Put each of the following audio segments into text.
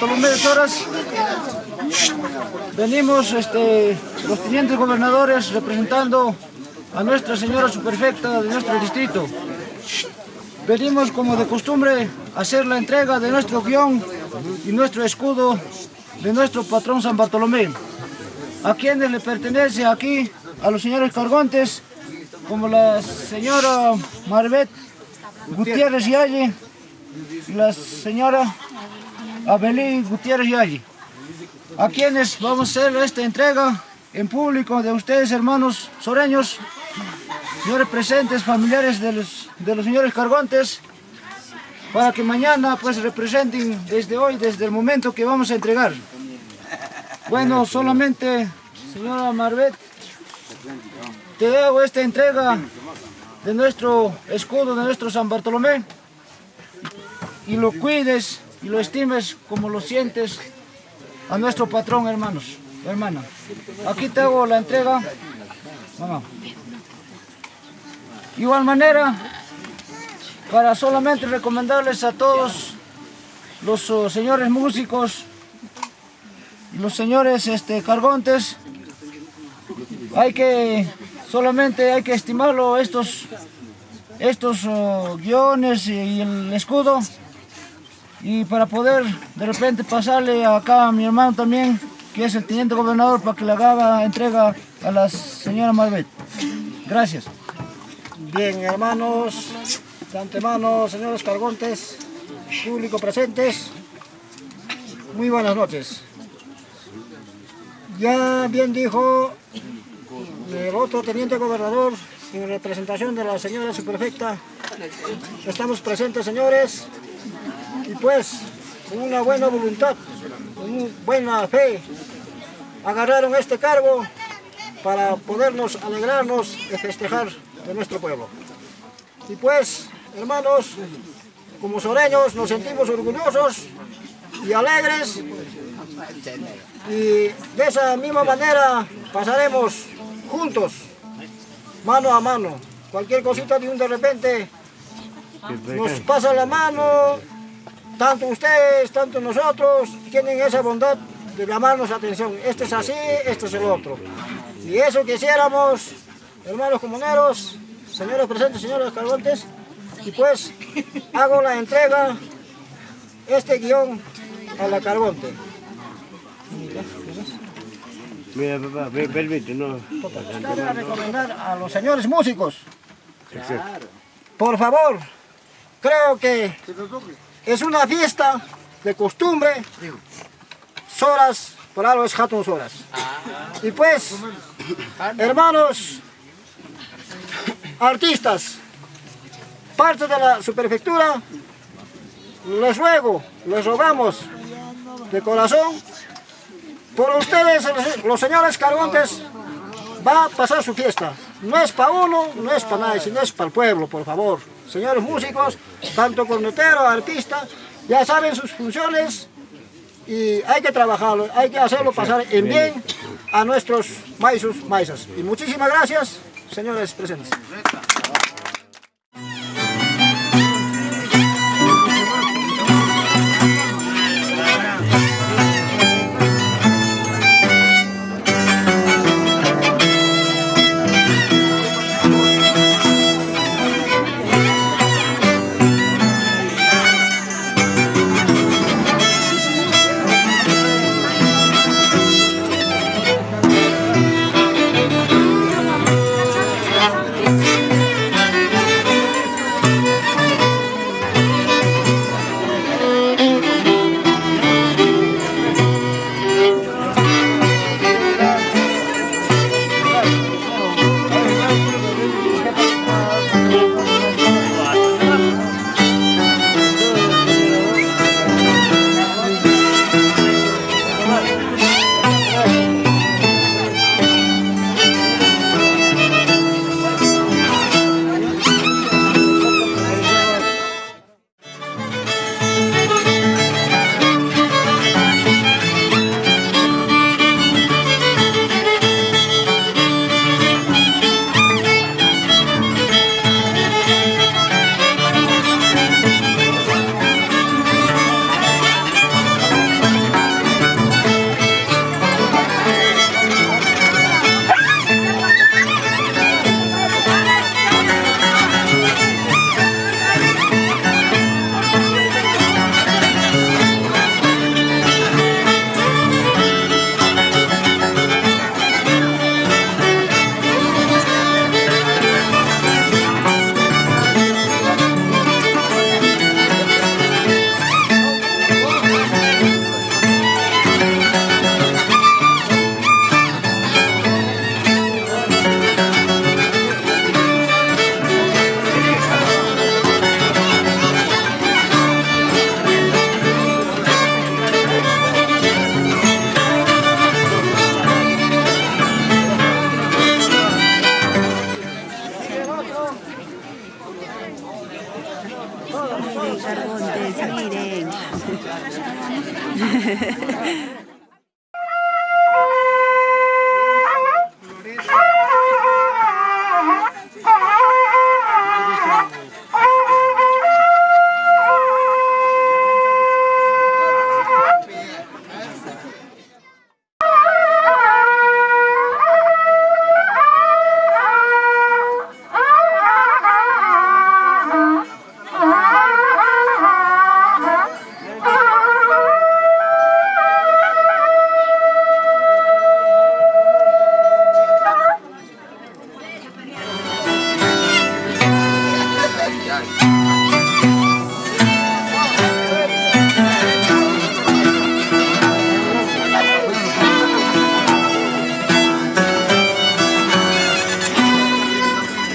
Bartolomé de Soras, venimos este, los tenientes gobernadores representando a Nuestra Señora Superfecta de nuestro distrito. Venimos como de costumbre a hacer la entrega de nuestro guion y nuestro escudo de nuestro patrón San Bartolomé, a quienes le pertenece aquí a los señores cargontes, como la señora Marbet Gutiérrez Yalle la señora Abelín Gutiérrez Yalle, a quienes vamos a hacer esta entrega en público de ustedes, hermanos soreños, señores presentes, familiares de los, de los señores cargontes, para que mañana pues representen desde hoy, desde el momento que vamos a entregar. Bueno, solamente, señora Marbet, te hago esta entrega de nuestro escudo, de nuestro San Bartolomé, y lo cuides y lo estimes como lo sientes a nuestro patrón, hermanos, hermana. Aquí te hago la entrega. Mamá. Igual manera, para solamente recomendarles a todos los oh, señores músicos, los señores este, cargontes, hay que, solamente hay que estimarlo estos, estos oh, guiones y el escudo, y para poder de repente pasarle acá a mi hermano también, que es el teniente gobernador, para que le haga entrega a la señora Marbet. Gracias. Bien, hermanos, de antemano, señores cargontes, público presentes, muy buenas noches. Ya bien dijo el otro teniente gobernador, en representación de la señora superfecta, estamos presentes, señores, y pues, con una buena voluntad, con una buena fe, agarraron este cargo para podernos alegrarnos y festejar de nuestro pueblo. Y pues, hermanos, como soreños nos sentimos orgullosos y alegres y de esa misma manera pasaremos juntos, mano a mano. Cualquier cosita de un de repente nos pasa la mano, tanto ustedes, tanto nosotros, tienen esa bondad de llamarnos la atención. Esto es así, esto es el otro. Y eso quisiéramos, hermanos comuneros, señores presentes, señores cargontes, y pues hago la entrega, este guion, a la carbonte. Mira, papá, me permite, no. Quiero recomendar a los señores músicos, por favor, creo que es una fiesta de costumbre, Soras, por algo es Hatun Soras. Y pues, hermanos, artistas, parte de la superfectura, les ruego, les rogamos de corazón, por ustedes, los señores cargontes, va a pasar su fiesta. No es para uno, no es para nadie, sino es para el pueblo, por favor. Señores músicos, tanto cornetero, artista, ya saben sus funciones y hay que trabajarlo, hay que hacerlo pasar en bien a nuestros maizos, maizas. Y muchísimas gracias, señores presentes.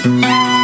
Música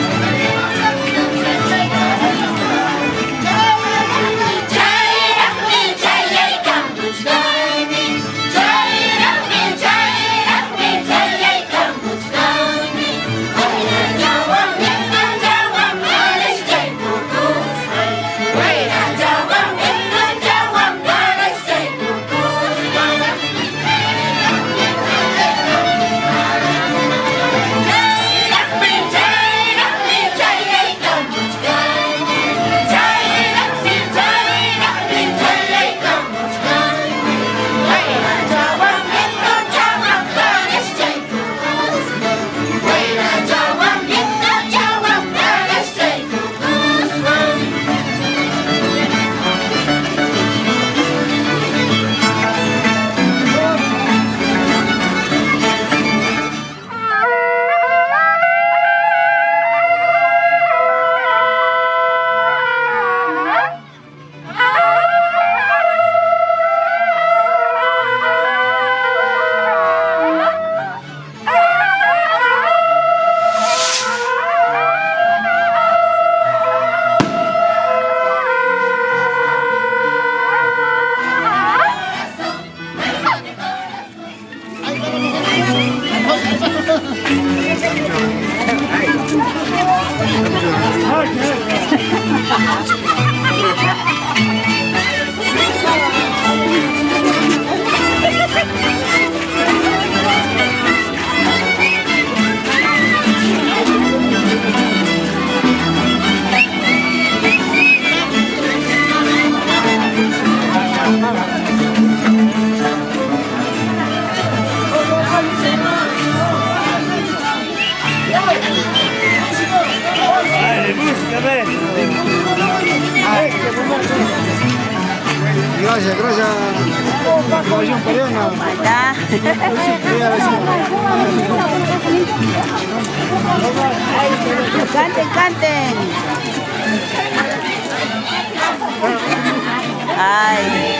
Bye.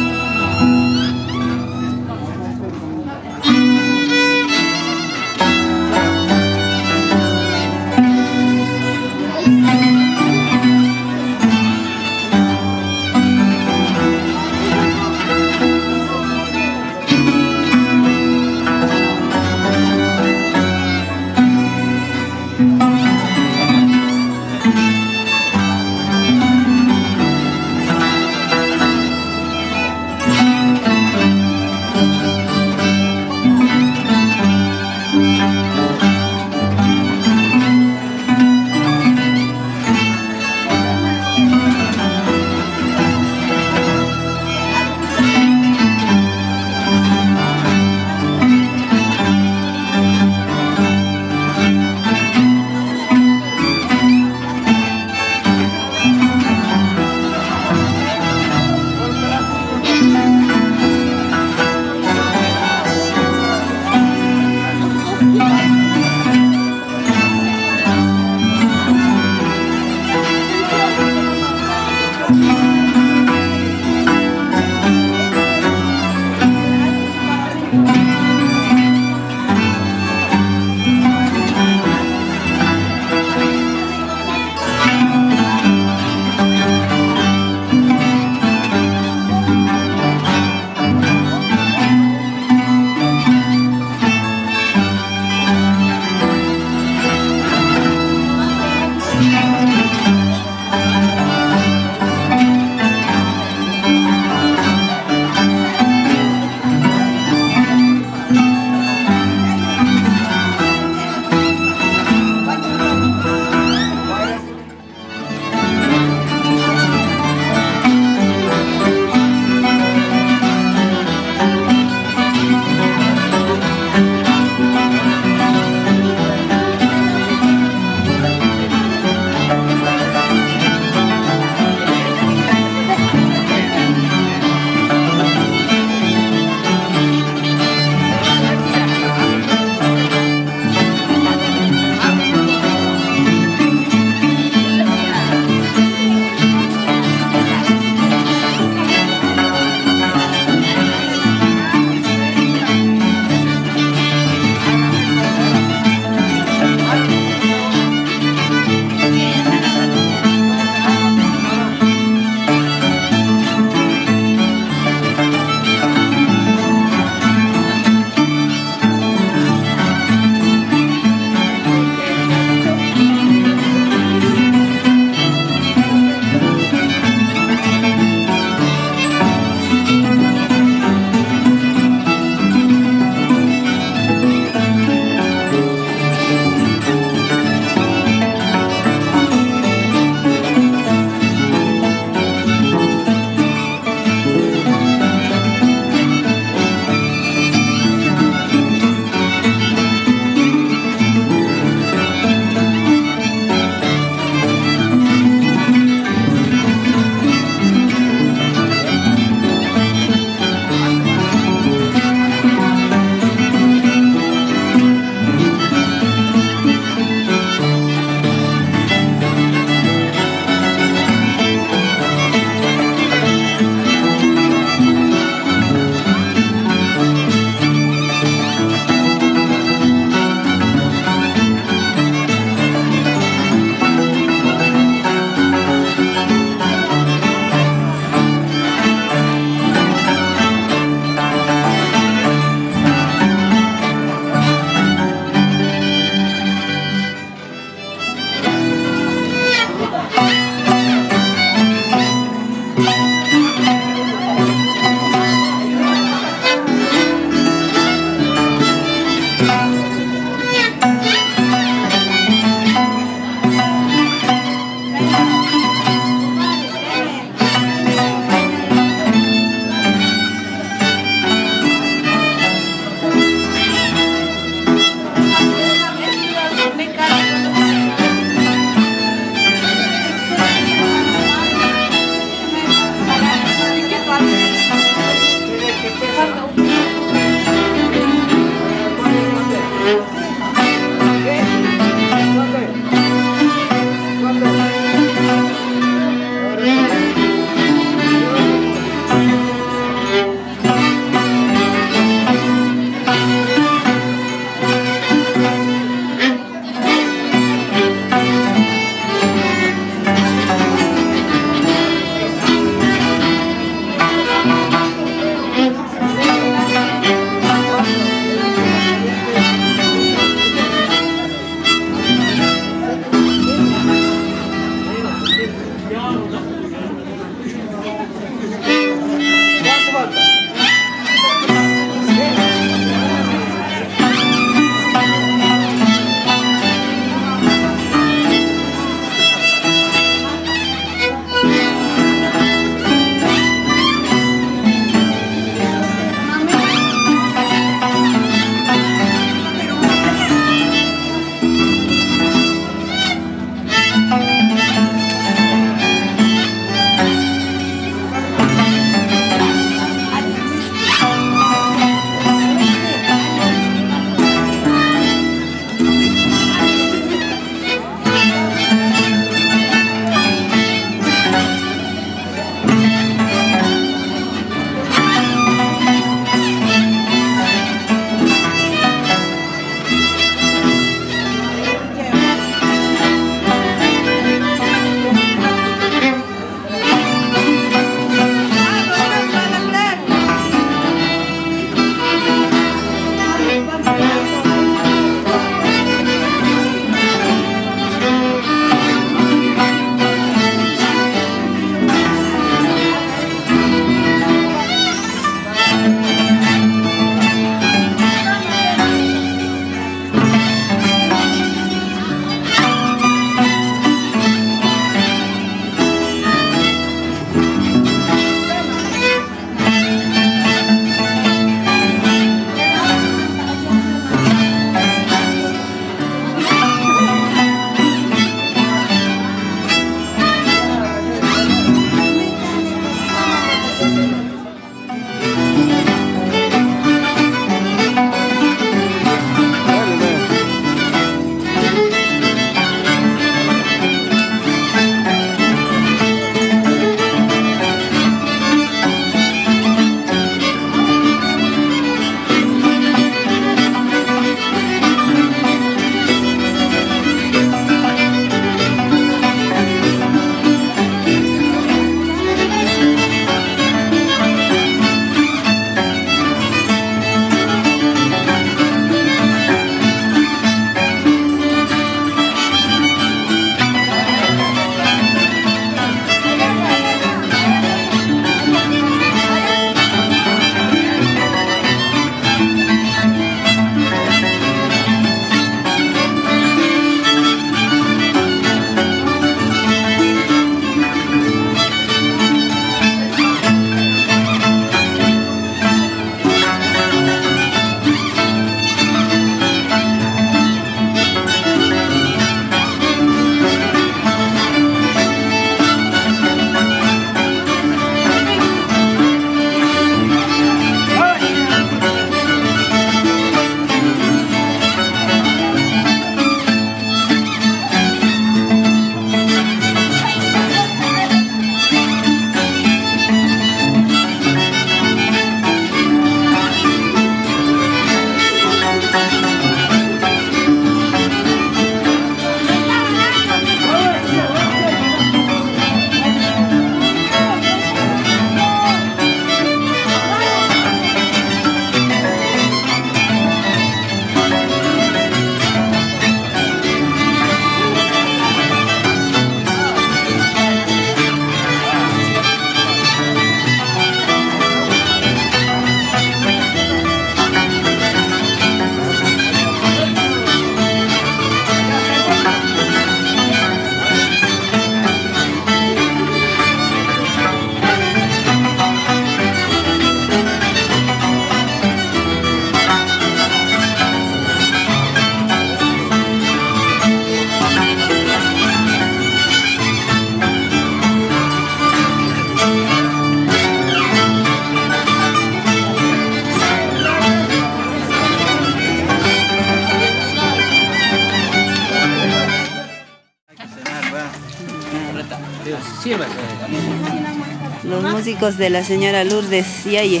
Músicos de la señora Lourdes Yaye.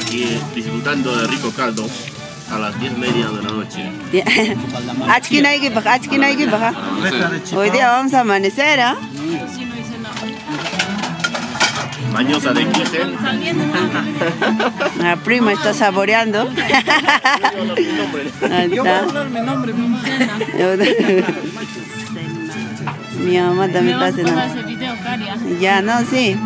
Aquí eh, disfrutando de rico caldo a las 10 media de la noche. Hoy día vamos a amanecer, ¿ah? Mañosa de 15. La prima está saboreando. Ahí está. Mi mamá también está haciendo. Ya, no, sí.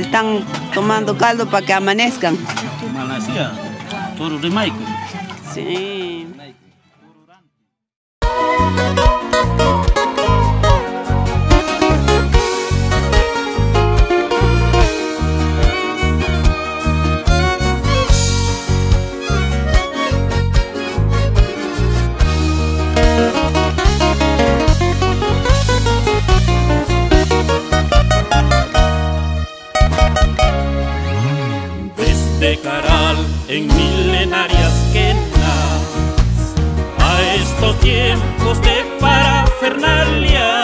Están tomando caldo para que amanezcan. Malasia, Maico. Sí. en milenarias quenas a estos tiempos de parafernalia.